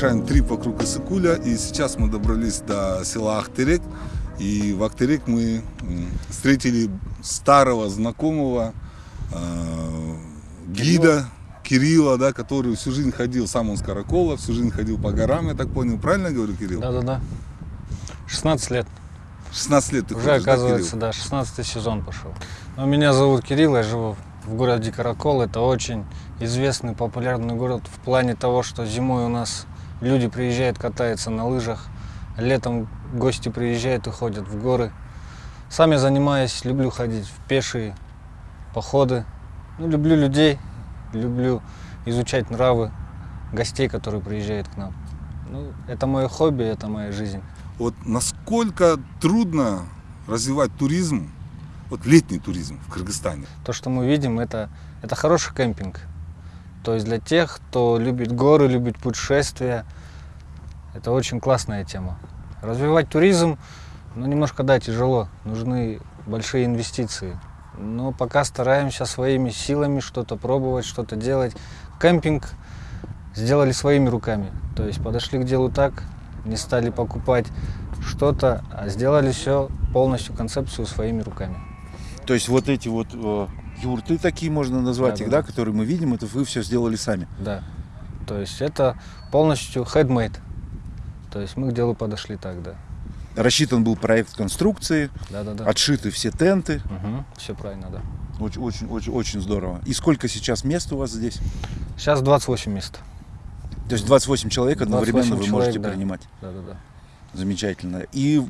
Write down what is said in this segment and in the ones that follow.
совершаем трип вокруг Исыкуля. И сейчас мы добрались до села Ахтерек. И в Ахтерек мы встретили старого знакомого э, гида Кирилла, да, который всю жизнь ходил, сам он с Каракола, всю жизнь ходил по горам, я так понял. Правильно я говорю, Кирилл? Да-да-да. 16 лет. 16 лет ты Уже, ходишь, оказывается, да, да, 16 сезон пошел. Но меня зовут Кирилл, я живу в городе Каракол. Это очень известный, популярный город в плане того, что зимой у нас люди приезжают, катаются на лыжах, летом гости приезжают и ходят в горы. Сам я занимаюсь, люблю ходить в пешие походы. Ну, люблю людей, люблю изучать нравы гостей, которые приезжают к нам. Ну, это мое хобби, это моя жизнь. Вот насколько трудно развивать туризм, вот летний туризм в Кыргызстане? То, что мы видим, это, это хороший кемпинг. То есть для тех, кто любит горы, любит путешествия, это очень классная тема. Развивать туризм, ну, немножко, да, тяжело. Нужны большие инвестиции. Но пока стараемся своими силами что-то пробовать, что-то делать. Кемпинг сделали своими руками. То есть подошли к делу так, не стали покупать что-то, а сделали все полностью концепцию своими руками. То есть вот эти вот э, юрты такие можно назвать Да, их, да, да, которые мы видим, это вы все сделали сами. Да. То есть это полностью handmade. То есть мы к делу подошли так, да. Рассчитан был проект конструкции, Да, да, да. отшиты все тенты. Все правильно, да. Очень, очень, очень, очень здорово. И сколько сейчас мест у вас здесь? Сейчас 28 мест. То есть 28 человек одновременно 28 вы человек, можете да. принимать. Да, да, да. Замечательно. И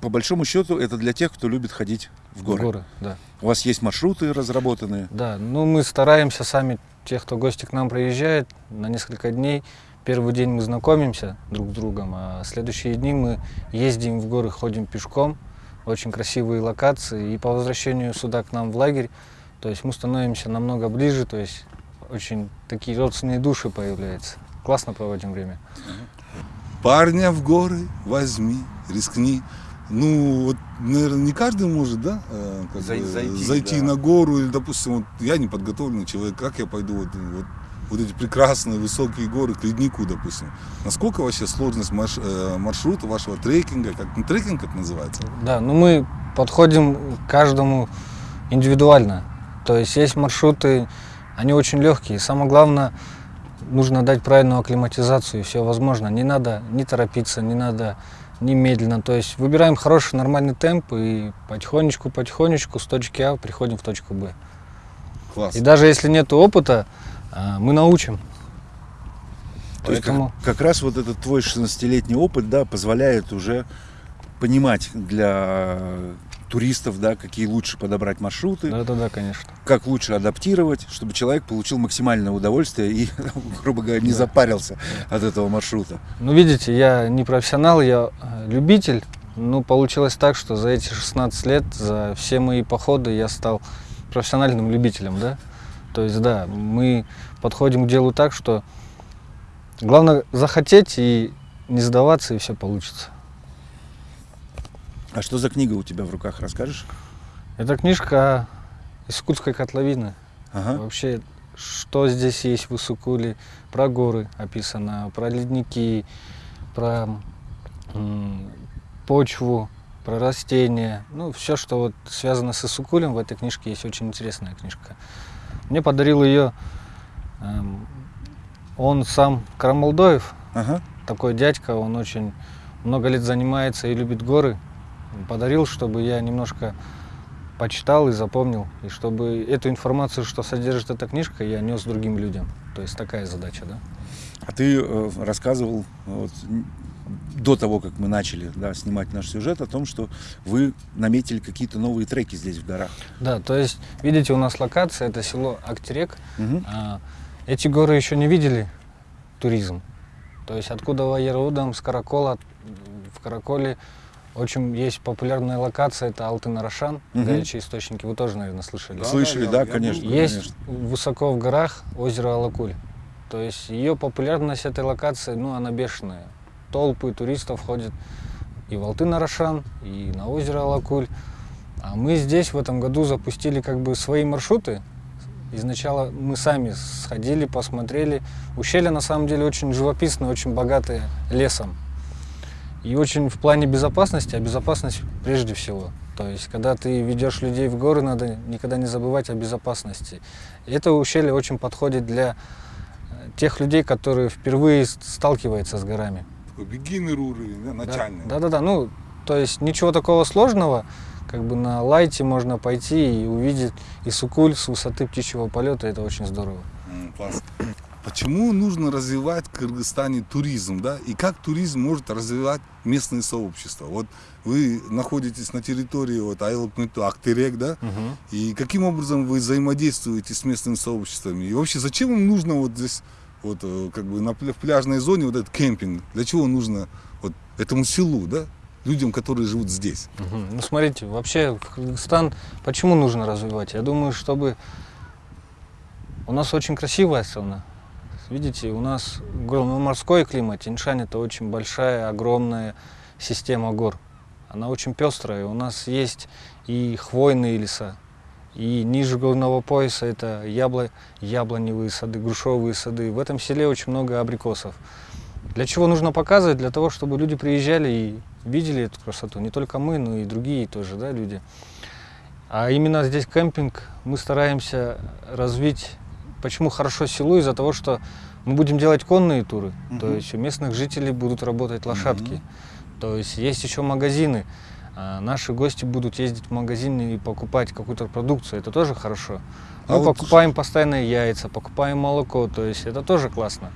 по большому счету это для тех, кто любит ходить в горы. Горы, да. У вас есть маршруты разработанные. Да, ну мы стараемся сами, тех, кто гости к нам приезжает, на несколько дней. Первый день мы знакомимся друг с другом, а следующие дни мы ездим в горы, ходим пешком. Очень красивые локации. И по возвращению сюда к нам в лагерь, то есть мы становимся намного ближе, то есть очень такие родственные души появляются. Классно проводим время. Парня в горы возьми, рискни. Ну, вот, наверное, не каждый может, да, э, как Зай- бы зайти, зайти да. на гору, или, допустим, вот я неподготовленный человек, как я пойду вот, вот, вот эти прекрасные высокие горы к леднику, допустим. Насколько вообще сложность марш- э, маршрута вашего трекинга, как ну, трекинг это называется? Да, ну мы подходим к каждому индивидуально. То есть есть маршруты, они очень легкие. Самое главное, нужно дать правильную акклиматизацию, и все возможно. Не надо не торопиться, не надо не медленно. То есть выбираем хороший нормальный темп и потихонечку-потихонечку с точки А приходим в точку Б. Класс. И даже если нет опыта, а, мы научим. То есть как- Поэтому как, раз вот этот твой 16-летний опыт, да, позволяет уже понимать для туристов, да, какие лучше подобрать маршруты, да-да-да, конечно. как лучше адаптировать, чтобы человек получил максимальное удовольствие и, грубо говоря, не Да. запарился от этого маршрута. Ну, видите, я не профессионал, я э, любитель. Ну, получилось так, что за эти 16 лет, за все мои походы я стал профессиональным любителем, да. То есть, да, мы подходим к делу так, что главное захотеть и не сдаваться, и все получится. А что за книга у тебя в руках, расскажешь? Это книжка из Кутской котловины. Ага. Вообще, что здесь есть в Исукуле, про горы описано, про ледники, про почву, про растения. Ну, все, что вот связано с Исукулем, в этой книжке есть очень интересная книжка. Мне подарил ее эм, он сам Карамалдоев, Ага. такой дядька, он очень много лет занимается и любит горы. Подарил, чтобы я немножко почитал и запомнил, и чтобы эту информацию, что содержит эта книжка, я нес другим людям. То есть такая задача, да? А ты э, рассказывал вот, до того, как мы начали да, снимать наш сюжет, о том, что вы наметили какие-то новые треки здесь в горах. Да, то есть, видите, у нас локация, это село Актерек. А, эти горы еще не видели туризм. То есть откуда родом, с Каракола, в Караколе очень есть популярная локация, это Алтын-Арашан, Мгм. горячие источники, вы тоже, наверное, слышали. Слышали, да, да, я конечно. Есть конечно. высоко в горах озеро Алакуль. То есть ее популярность этой локации, ну, она бешеная. Толпы туристов ходят и в Алтын-Арашан, и на озеро Алакуль. А мы здесь в этом году запустили как бы свои маршруты, Изначально мы сами сходили, посмотрели. Ущелье на самом деле очень живописное, очень богатое лесом. И очень в плане безопасности, а безопасность прежде всего. То есть, когда ты ведешь людей в горы, надо никогда не забывать о безопасности. И это ущелье очень подходит для э, тех людей, которые впервые сталкиваются с горами. Такой beginner уровень, да, начальный. Да, да, да. Ну, то есть ничего такого сложного. Как бы на лайте можно пойти и увидеть Исукуль с высоты птичьего полета. Это очень здорово. М, классно. Почему нужно развивать в Кыргызстане туризм, да? И как туризм может развивать местные сообщества? Вот вы находитесь на территории вот Айлыкмыту, Актерек, да? И каким образом вы взаимодействуете с местными сообществами? И вообще, зачем им нужно вот здесь, вот э, как бы на в пляжной зоне вот этот кемпинг? Для чего нужно вот этому селу, да? Людям, которые живут здесь. Мгм. Ну, смотрите, вообще Кыргызстан почему нужно развивать? Я думаю, чтобы... У нас очень красивая страна. Видите, у нас гор- ну, морской климат. Тиньшань это очень большая, огромная система гор. Она очень пестрая. У нас есть и хвойные леса, и ниже горного пояса это ябло, яблоневые сады, грушевые сады. В этом селе очень много абрикосов. Для чего нужно показывать? Для того, чтобы люди приезжали и видели эту красоту. Не только мы, но и другие тоже да, люди. А именно здесь кемпинг мы стараемся развить. Почему хорошо селу? Из-за того, что мы будем делать конные туры. То Мгм. есть у местных жителей будут работать лошадки. Мгм. То есть есть еще магазины. А Наши гости будут ездить в магазины и покупать какую-то продукцию. Это тоже хорошо. А Мы вот покупаем постоянно яйца, покупаем молоко. То есть это тоже классно.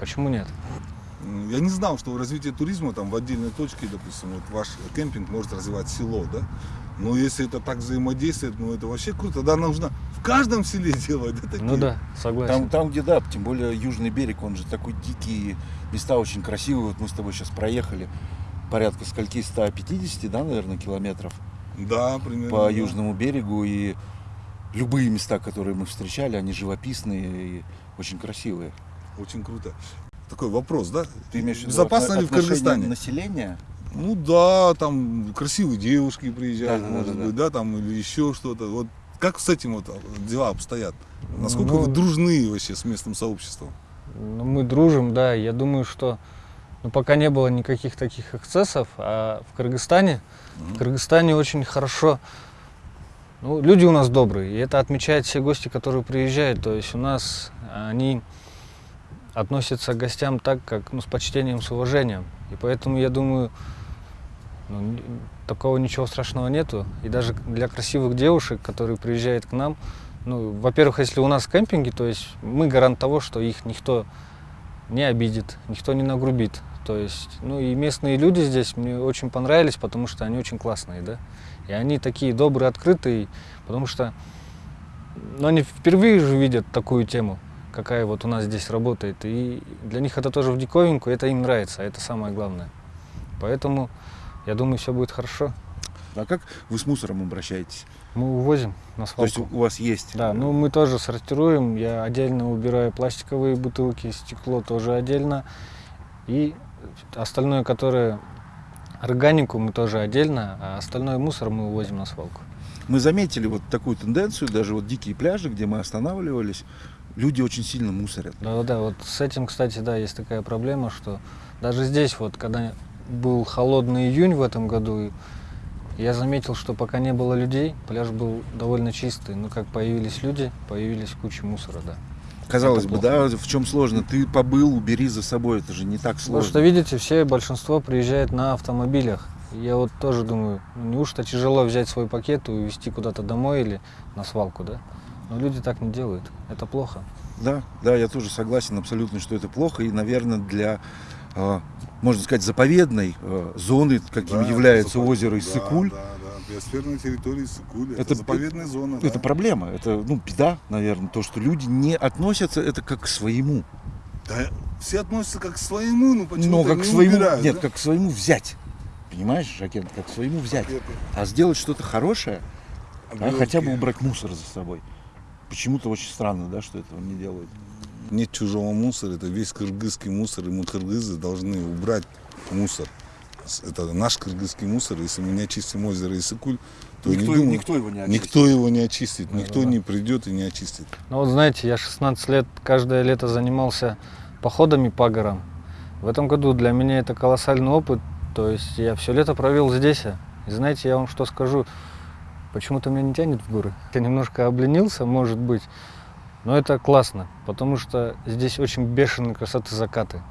Почему нет? Я не знал, что развитие туризма там в отдельной точке, допустим, вот ваш кемпинг может развивать село, да? Но если это так взаимодействует, ну это вообще круто. Тогда нужно каждом селе делать, да, такие? Ну да, согласен. Там, там, где да, тем более южный берег, он же такой дикий, места очень красивые. Вот мы с тобой сейчас проехали порядка скольки 150, да, наверное, километров Да, примерно. по да. южному берегу и любые места, которые мы встречали, они живописные и очень красивые. Очень круто. Такой вопрос, да? Ты имеешь в виду Безопасно ли в Кыргызстане? населения? Ну да, там красивые девушки приезжают, Да, да, может да, да. быть, да, там или еще что-то. Вот как с этим вот дела обстоят? Насколько Ну, вы дружны вообще с местным сообществом? Ну, мы дружим, да. Я думаю, что ну, пока не было никаких таких эксцессов, а в Кыргызстане, в Кыргызстане очень хорошо. Ну, люди у нас добрые, и это отмечают все гости, которые приезжают. То есть у нас они относятся к гостям так, как ну, с почтением, с уважением. И поэтому я думаю, ну, такого ничего страшного нету. И даже для красивых девушек, которые приезжают к нам, ну, во-первых, если у нас кемпинги, то есть мы гарант того, что их никто не обидит, никто не нагрубит. То есть, ну и местные люди здесь мне очень понравились, потому что они очень классные, да. И они такие добрые, открытые, потому что ну, они впервые же видят такую тему, какая вот у нас здесь работает. И для них это тоже в диковинку, это им нравится, а это самое главное. Поэтому я думаю, все будет хорошо. А как вы с мусором обращаетесь? Мы увозим на То есть свалку. у вас есть? Да, ну мы тоже сортируем. Я отдельно убираю пластиковые бутылки, стекло тоже отдельно. И остальное, которое органику, мы тоже отдельно, а остальной мусор мы увозим на свалку. Мы заметили вот такую тенденцию, даже вот дикие пляжи, где мы останавливались, люди очень сильно мусорят. Да-да, вот с этим, кстати, да, есть такая проблема, что даже здесь вот, когда был холодный июнь в этом году, я заметил, что пока не было людей, пляж был довольно чистый. Но как появились люди, появились куча мусора, да. Казалось Это бы, да, в чем сложно? Ты побыл, убери за собой, это же не так Потому что, сложно. видите, все, большинство приезжает на автомобилях. И Я вот тоже думаю, ну, неужто тяжело взять свой пакет и увезти куда-то домой или на свалку, да? Но люди так не делают. Это плохо. Да, да, я тоже согласен абсолютно, что это плохо. И, наверное, для, э, можно сказать, заповедной э, зоны, каким Да, является запа- озеро да, Иссык-Куль, Да, да, биосферная территория Иссык-Куль. Это, Это- заповедная зона. это да. проблема, это ну, беда, наверное, то, что люди не относятся это как к своему. Да, все относятся как к своему, но почему-то Но как не к своему, убирают, нет, да? как к своему взять. Понимаешь, Жакен, как к своему взять. Это- А сделать что-то хорошее, а хотя бы убрать мусор за собой. Почему-то очень странно, да, что этого не делают. Нет чужого мусора, это весь кыргызский мусор, и мы, кыргызы, должны убрать мусор. это наш кыргызский мусор. Если мы не очистим озеро Иссыкуль, то Никто, не думаю, никто его не очистит. никто его не очистит, никто Да-да-да. не придет и не очистит. Ну вот знаете, я 16 лет каждое лето занимался походами по горам. В этом году для меня это колоссальный опыт. То есть я все лето провел здесь. И знаете, я вам что скажу, почему-то меня не тянет в горы. Я немножко обленился, может быть, но это классно, потому что здесь очень бешеные красоты закаты.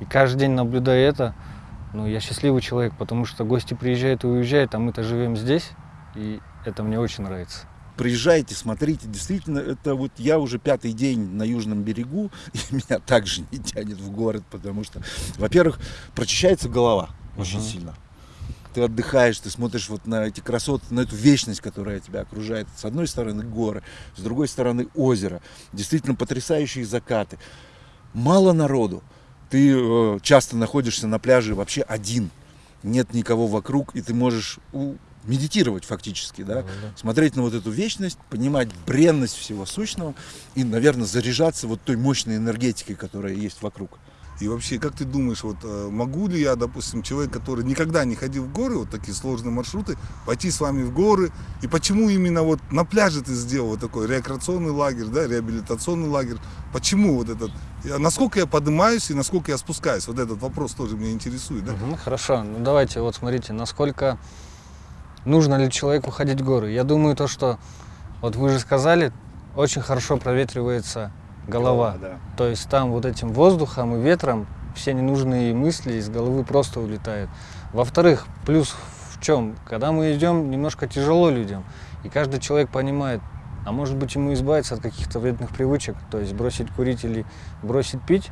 И каждый день наблюдая это, ну, я счастливый человек, потому что гости приезжают и уезжают, а мы-то живем здесь, и это мне очень нравится. Приезжайте, смотрите, действительно, это вот я уже пятый день на южном берегу, и меня также не тянет в город, потому что, во-первых, прочищается голова очень Мгм. сильно. Ты отдыхаешь, ты смотришь вот на эти красоты, на эту вечность, которая тебя окружает. С одной стороны горы, с другой стороны озеро. Действительно потрясающие закаты. Мало народу. Ты э, часто находишься на пляже вообще один. Нет никого вокруг, и ты можешь медитировать фактически, да? смотреть на вот эту вечность, понимать бренность всего сущного и, наверное, заряжаться вот той мощной энергетикой, которая есть вокруг. И вообще, как ты думаешь, вот э, могу ли я, допустим, человек, который никогда не ходил в горы, вот такие сложные маршруты, пойти с вами в горы? И почему именно вот на пляже ты сделал вот такой рекреационный лагерь, да, реабилитационный лагерь? Почему вот этот? Насколько я поднимаюсь и насколько я спускаюсь? Вот этот вопрос тоже меня интересует, да? Мгм, хорошо, ну давайте вот смотрите, насколько нужно ли человеку ходить в горы. Я думаю то, что вот вы же сказали, очень хорошо проветривается голова. Да. То есть там вот этим воздухом и ветром все ненужные мысли из головы просто улетают. Во-вторых, плюс в чем? Когда мы идем, немножко тяжело людям. И каждый человек понимает, а может быть ему избавиться от каких-то вредных привычек, то есть бросить курить или бросить пить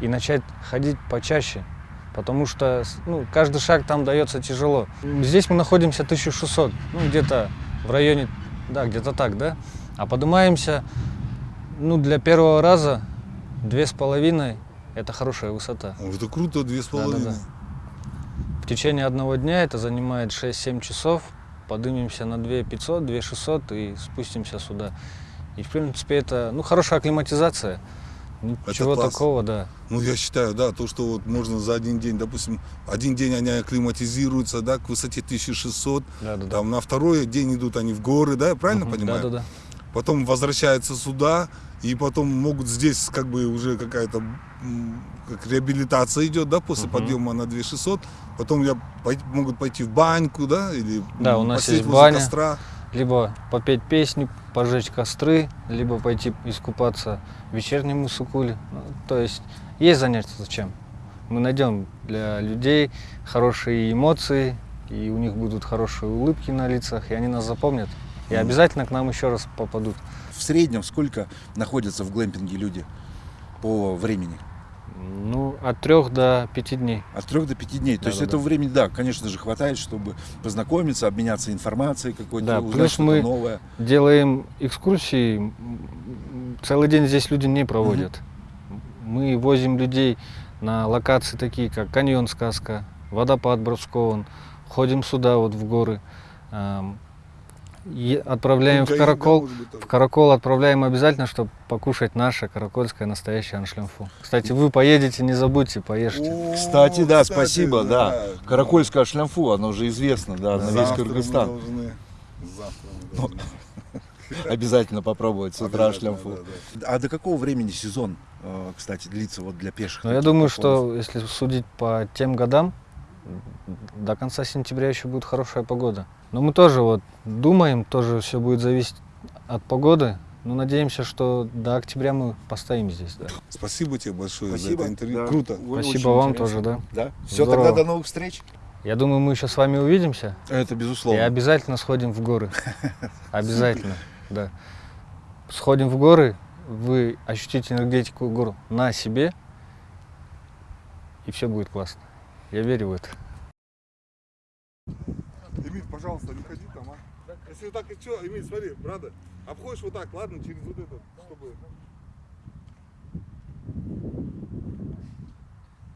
и начать ходить почаще. Потому что ну, каждый шаг там дается тяжело. Здесь мы находимся 1600, ну где-то в районе, да, где-то так, да? А поднимаемся, ну для первого раза две с половиной это хорошая высота. О, Это круто, две с половиной. Да-да-да. В течение одного дня это занимает 6-7 часов. Поднимемся на 2500, 2600 и спустимся сюда. И в принципе это ну, хорошая акклиматизация. Ничего класс. такого, да. Ну, я считаю, да, то, что вот можно за один день, допустим, один день они акклиматизируются, да, к высоте 1600, да, да, да. там на второй день идут они в горы, да, правильно Мгм, понимаю? Да, да, да. потом возвращаются сюда, и потом могут здесь как бы уже какая-то как реабилитация идет, да, после Мгм. подъема на 2600, потом я пой- могут пойти в баньку, да, или Да, у нас есть баня. костра. Либо попеть песни, пожечь костры, либо пойти искупаться в вечернем Иссыкуле. Ну, то есть есть занятия зачем. Мы найдем для людей хорошие эмоции, и у них будут хорошие улыбки на лицах, и они нас запомнят. И обязательно к нам еще раз попадут. В среднем сколько находятся в глэмпинге люди по времени? Ну, от трех до пяти дней. От трех до пяти дней. То есть Да-да-да. этого времени, да, конечно же, хватает, чтобы познакомиться, обменяться информацией какой-то, Да, узнать плюс мы- новое. Делаем экскурсии. Целый день здесь люди не проводят. Мы возим людей на локации такие, как каньон Сказка, водопад Бровскован. Ходим сюда, вот в горы. Отправляем в Гаи, да, Каракол. тоже. В Каракол отправляем обязательно, чтобы покушать наше каракольское настоящее аншлемфу. Кстати, вы поедете, не забудьте, поешьте. О, Кстати, да, кстати, спасибо, да. Каракольское шлямфу, оно уже известно, да, на весь Завтра мы Кыргызстан. должны- Завтра мы Ну, должны. Обязательно попробовать с утра шлямфу. да, да. А до какого времени сезон, э, кстати, длится вот для пеших? Но я думаю, что если судить по тем годам, до конца сентября еще будет хорошая погода. Но мы тоже вот думаем, тоже все будет зависеть от погоды. Но надеемся, что до октября мы постоим здесь. Да. Спасибо тебе большое Спасибо. за это интервью. да. Круто. Ой, Спасибо вам интересно. тоже, да. Да. Все, Здорово. тогда до новых встреч. Я думаю, мы еще с вами увидимся Это и безусловно. обязательно сходим в горы. Обязательно, да. Сходим в горы, вы ощутите энергетику гор на себе, и все будет классно. Я верю в это. Эмиль, пожалуйста, не ходи там, а. Если вот так и что, Эмиль, смотри, брата, обходишь вот так, ладно, через вот этот, чтобы...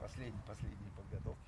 Последний, сейчас уже.